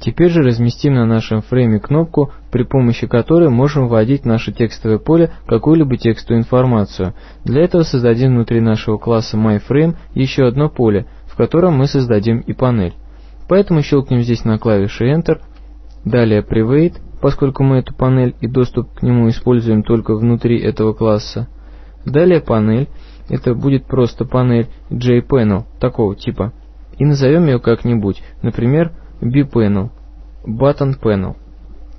Теперь же разместим на нашем фрейме кнопку, при помощи которой можем вводить в наше текстовое поле какую-либо текстовую информацию. Для этого создадим внутри нашего класса MyFrame еще одно поле, в котором мы создадим и панель. Поэтому щелкнем здесь на клавише Enter, далее Private, поскольку мы эту панель и доступ к нему используем только внутри этого класса. Далее панель, это будет просто панель JPanel такого типа, и назовем ее как-нибудь, например, bPanel, Button Panel,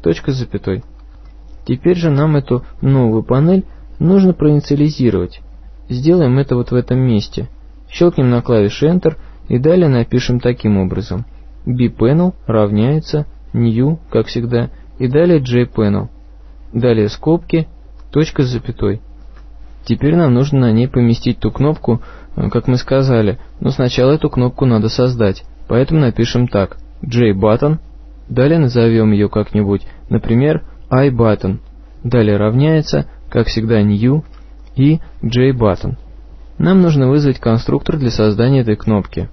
точка с запятой. Теперь же нам эту новую панель нужно проинициализировать. Сделаем это вот в этом месте. Щелкнем на клавише Enter и далее напишем таким образом. bPanel равняется new, как всегда, и далее JPanel. Далее скобки, точка с запятой. Теперь нам нужно на ней поместить ту кнопку, э, как мы сказали, но сначала эту кнопку надо создать, поэтому напишем так – JButton, далее назовем ее как-нибудь, например, iButton, далее равняется, как всегда, new и JButton. Нам нужно вызвать конструктор для создания этой кнопки.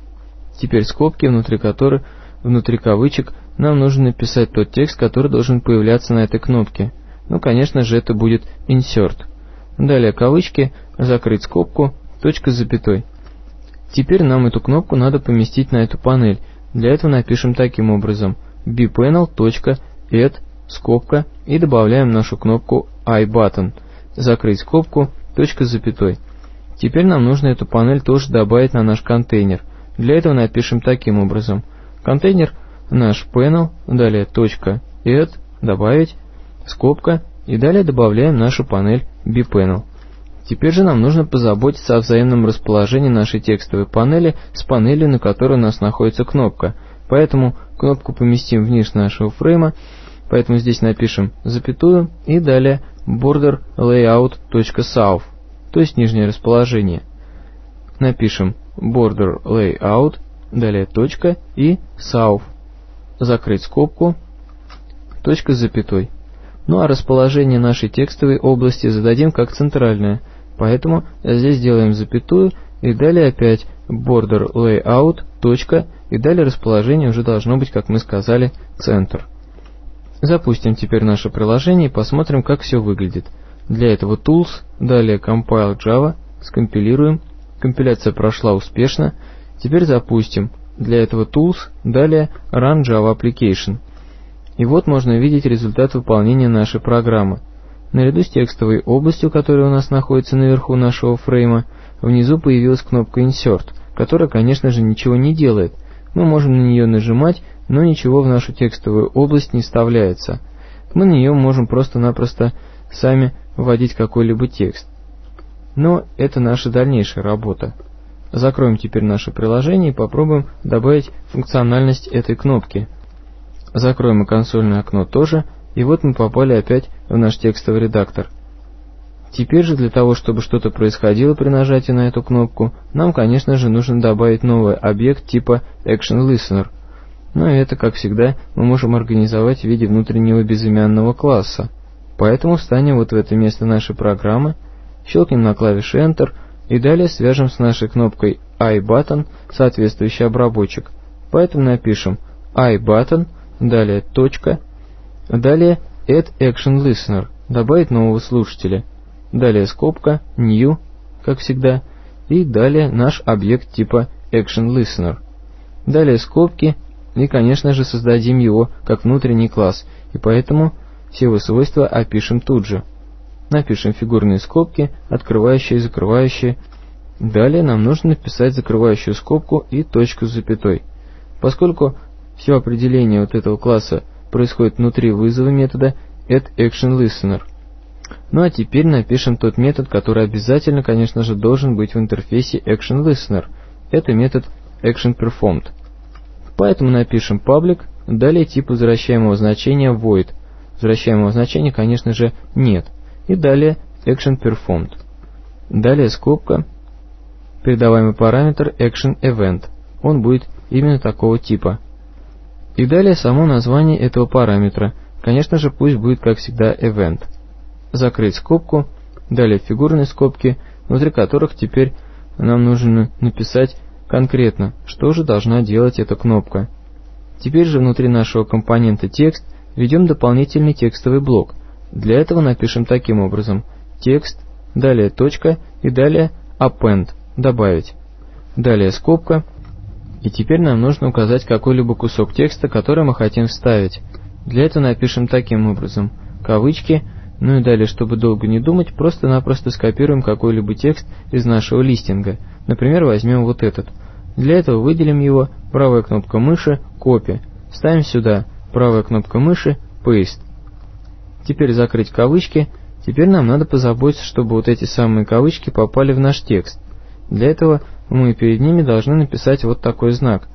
Теперь скобки, внутри которых, внутри кавычек, нам нужно написать тот текст, который должен появляться на этой кнопке. Ну, конечно же, это будет insert. Далее кавычки, закрыть скобку, точка с запятой. Теперь нам эту кнопку надо поместить на эту панель, для этого напишем таким образом bpanel.add скобка и добавляем нашу кнопку iButton, закрыть скобку, точка с запятой. Теперь нам нужно эту панель тоже добавить на наш контейнер. Для этого напишем таким образом. Контейнер наш panel, далее точка add, добавить, скобка, и далее добавляем нашу панель bpanel. Теперь же нам нужно позаботиться о взаимном расположении нашей текстовой панели с панелью, на которой у нас находится кнопка. Поэтому кнопку поместим вниз нашего фрейма, поэтому здесь напишем запятую и далее border layout.south, то есть нижнее расположение. Напишем border layout, далее точка и south, закрыть скобку, точка с запятой. Ну а расположение нашей текстовой области зададим как центральное – Поэтому здесь делаем запятую и далее опять border layout, точка, и далее расположение уже должно быть, как мы сказали, центр. Запустим теперь наше приложение и посмотрим, как все выглядит. Для этого Tools, далее Compile Java, скомпилируем. Компиляция прошла успешно. Теперь запустим. Для этого Tools, далее Run Java Application. И вот можно видеть результат выполнения нашей программы. Наряду с текстовой областью, которая у нас находится наверху нашего фрейма, внизу появилась кнопка Insert, которая, конечно же, ничего не делает. Мы можем на нее нажимать, но ничего в нашу текстовую область не вставляется. Мы на нее можем просто-напросто сами вводить какой-либо текст. Но это наша дальнейшая работа. Закроем теперь наше приложение и попробуем добавить функциональность этой кнопки. Закроем и консольное окно тоже, и вот мы попали опять в наш текстовый редактор. Теперь же для того, чтобы что-то происходило при нажатии на эту кнопку, нам, конечно же, нужно добавить новый объект типа ActionListener. Но это, как всегда, мы можем организовать в виде внутреннего безымянного класса. Поэтому встанем вот в это место нашей программы, щелкнем на клавише Enter и далее свяжем с нашей кнопкой iButton соответствующий обработчик. Поэтому напишем iButton, далее точка, Далее Add Action Listener, добавить нового слушателя. Далее скобка, New, как всегда, и далее наш объект типа Action Listener. Далее скобки, и конечно же создадим его как внутренний класс, и поэтому все его свойства опишем тут же. Напишем фигурные скобки, открывающие и закрывающие. Далее нам нужно написать закрывающую скобку и точку с запятой. Поскольку все определение вот этого класса происходит внутри вызова метода addActionListener. Ну а теперь напишем тот метод, который обязательно, конечно же, должен быть в интерфейсе ActionListener. Это метод ActionPerformed. Поэтому напишем public, далее тип возвращаемого значения void. Возвращаемого значения, конечно же, нет. И далее ActionPerformed. Далее скобка, передаваемый параметр ActionEvent. Он будет именно такого типа. И далее само название этого параметра. Конечно же, пусть будет, как всегда, event. Закрыть скобку, далее фигурные скобки, внутри которых теперь нам нужно написать конкретно, что же должна делать эта кнопка. Теперь же внутри нашего компонента текст введем дополнительный текстовый блок. Для этого напишем таким образом текст, далее точка и далее append, добавить. Далее скобка. И теперь нам нужно указать какой-либо кусок текста, который мы хотим вставить. Для этого напишем таким образом кавычки, ну и далее, чтобы долго не думать, просто-напросто скопируем какой-либо текст из нашего листинга. Например, возьмем вот этот. Для этого выделим его, правая кнопка мыши, копи. Ставим сюда, правая кнопка мыши, paste. Теперь закрыть кавычки. Теперь нам надо позаботиться, чтобы вот эти самые кавычки попали в наш текст. Для этого мы перед ними должны написать вот такой знак.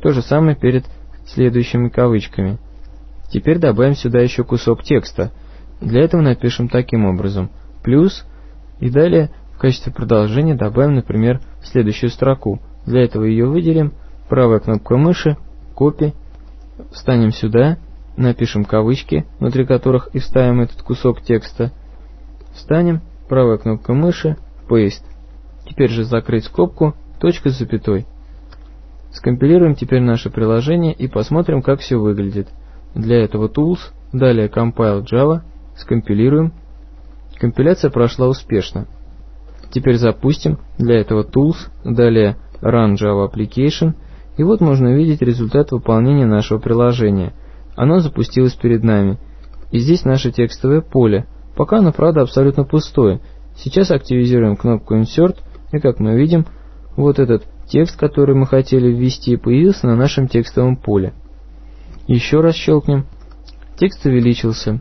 То же самое перед следующими кавычками. Теперь добавим сюда еще кусок текста. Для этого напишем таким образом. Плюс и далее в качестве продолжения добавим, например, следующую строку. Для этого ее выделим. Правая кнопка мыши, копи. Встанем сюда, напишем кавычки, внутри которых и вставим этот кусок текста. Встанем, правая кнопка мыши, paste. Теперь же закрыть скобку, точка с запятой. Скомпилируем теперь наше приложение и посмотрим, как все выглядит. Для этого Tools, далее Compile Java, скомпилируем. Компиляция прошла успешно. Теперь запустим, для этого Tools, далее Run Java Application, и вот можно увидеть результат выполнения нашего приложения. Оно запустилось перед нами. И здесь наше текстовое поле. Пока оно, правда, абсолютно пустое. Сейчас активизируем кнопку Insert, и как мы видим, вот этот текст, который мы хотели ввести, появился на нашем текстовом поле. Еще раз щелкнем. Текст увеличился.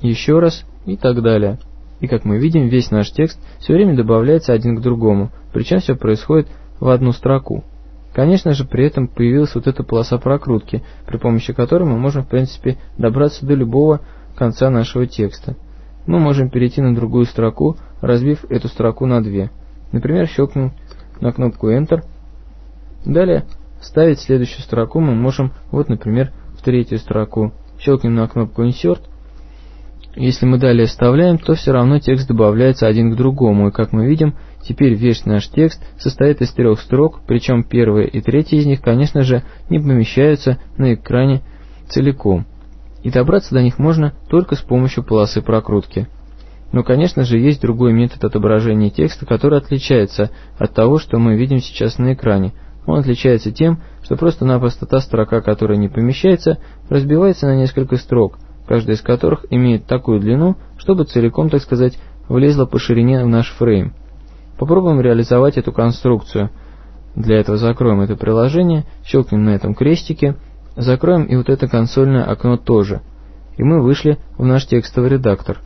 Еще раз и так далее. И как мы видим, весь наш текст все время добавляется один к другому, причем все происходит в одну строку. Конечно же, при этом появилась вот эта полоса прокрутки, при помощи которой мы можем, в принципе, добраться до любого конца нашего текста. Мы можем перейти на другую строку, разбив эту строку на две. Например, щелкнем на кнопку Enter. Далее, ставить следующую строку мы можем, вот, например, в третью строку. Щелкнем на кнопку Insert. Если мы далее вставляем, то все равно текст добавляется один к другому, и как мы видим, теперь весь наш текст состоит из трех строк, причем первая и третья из них, конечно же, не помещаются на экране целиком. И добраться до них можно только с помощью полосы прокрутки. Но, конечно же, есть другой метод отображения текста, который отличается от того, что мы видим сейчас на экране. Он отличается тем, что просто-напросто та строка, которая не помещается, разбивается на несколько строк, каждая из которых имеет такую длину, чтобы целиком, так сказать, влезла по ширине в наш фрейм. Попробуем реализовать эту конструкцию. Для этого закроем это приложение, щелкнем на этом крестике, закроем и вот это консольное окно тоже. И мы вышли в наш текстовый редактор.